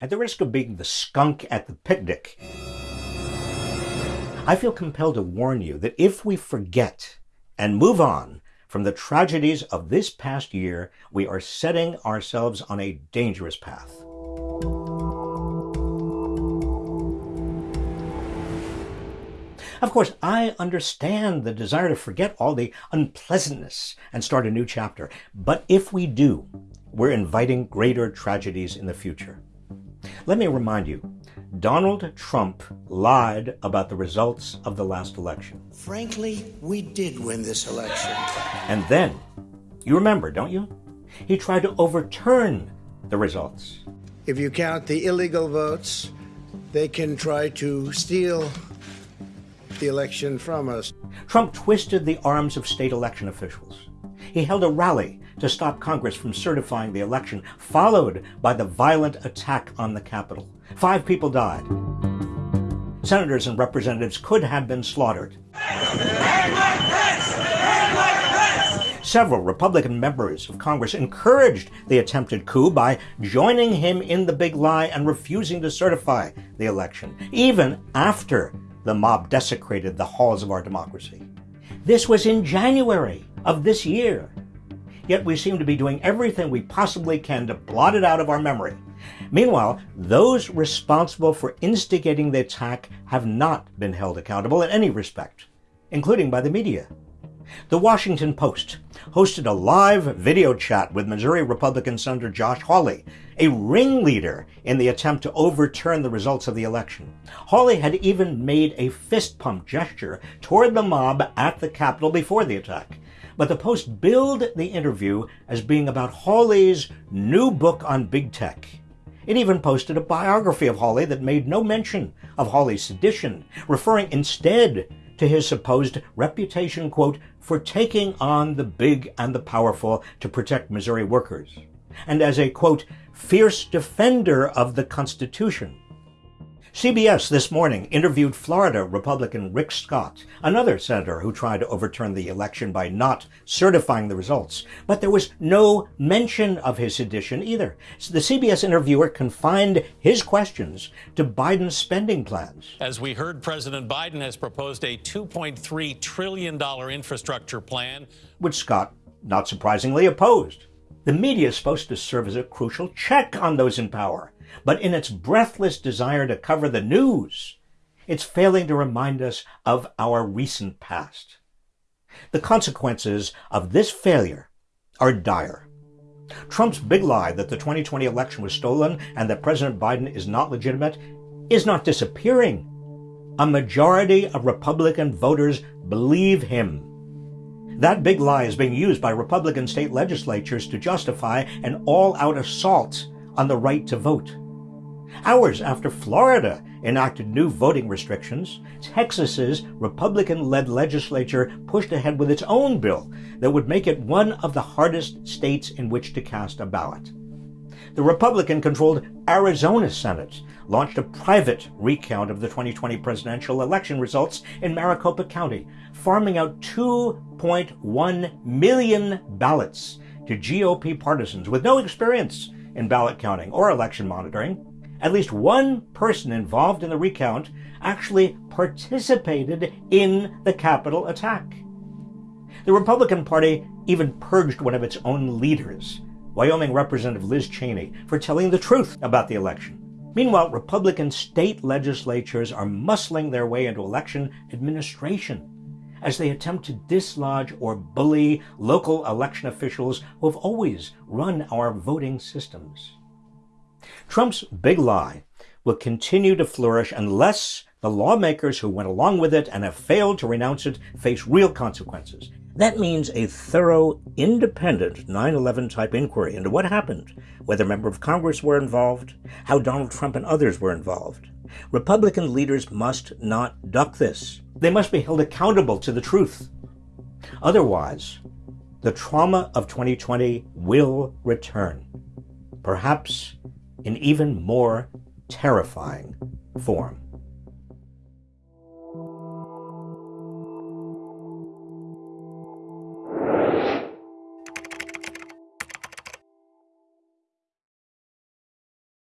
At the risk of being the skunk at the picnic, I feel compelled to warn you that if we forget and move on from the tragedies of this past year, we are setting ourselves on a dangerous path. Of course, I understand the desire to forget all the unpleasantness and start a new chapter. But if we do, we're inviting greater tragedies in the future. Let me remind you, Donald Trump lied about the results of the last election. Frankly, we did win this election. And then, you remember, don't you? He tried to overturn the results. If you count the illegal votes, they can try to steal the election from us. Trump twisted the arms of state election officials. He held a rally to stop Congress from certifying the election, followed by the violent attack on the Capitol. Five people died. Senators and representatives could have been slaughtered. Several Republican members of Congress encouraged the attempted coup by joining him in the big lie and refusing to certify the election, even after the mob desecrated the halls of our democracy. This was in January of this year. Yet we seem to be doing everything we possibly can to blot it out of our memory. Meanwhile, those responsible for instigating the attack have not been held accountable in any respect, including by the media. The Washington Post hosted a live video chat with Missouri Republican Senator Josh Hawley, a ringleader in the attempt to overturn the results of the election. Hawley had even made a fist pump gesture toward the mob at the Capitol before the attack. But the Post billed the interview as being about Hawley's new book on big tech. It even posted a biography of Hawley that made no mention of Hawley's sedition, referring instead to his supposed reputation, quote, for taking on the big and the powerful to protect Missouri workers, and as a, quote, fierce defender of the Constitution. CBS this morning interviewed Florida Republican Rick Scott, another senator who tried to overturn the election by not certifying the results. But there was no mention of his sedition either. So the CBS interviewer confined his questions to Biden's spending plans. As we heard, President Biden has proposed a $2.3 trillion infrastructure plan, which Scott, not surprisingly, opposed. The media is supposed to serve as a crucial check on those in power but in its breathless desire to cover the news, it's failing to remind us of our recent past. The consequences of this failure are dire. Trump's big lie that the 2020 election was stolen and that President Biden is not legitimate is not disappearing. A majority of Republican voters believe him. That big lie is being used by Republican state legislatures to justify an all out assault on the right to vote. Hours after Florida enacted new voting restrictions, Texas's Republican-led legislature pushed ahead with its own bill that would make it one of the hardest states in which to cast a ballot. The Republican-controlled Arizona Senate launched a private recount of the 2020 presidential election results in Maricopa County, farming out 2.1 million ballots to GOP partisans with no experience in ballot counting or election monitoring. At least one person involved in the recount actually participated in the Capitol attack. The Republican Party even purged one of its own leaders, Wyoming Representative Liz Cheney, for telling the truth about the election. Meanwhile, Republican state legislatures are muscling their way into election administration as they attempt to dislodge or bully local election officials who have always run our voting systems. Trump's big lie will continue to flourish unless the lawmakers who went along with it and have failed to renounce it face real consequences. That means a thorough, independent 9 11 type inquiry into what happened, whether members of Congress were involved, how Donald Trump and others were involved. Republican leaders must not duck this. They must be held accountable to the truth. Otherwise, the trauma of 2020 will return, perhaps in even more terrifying form.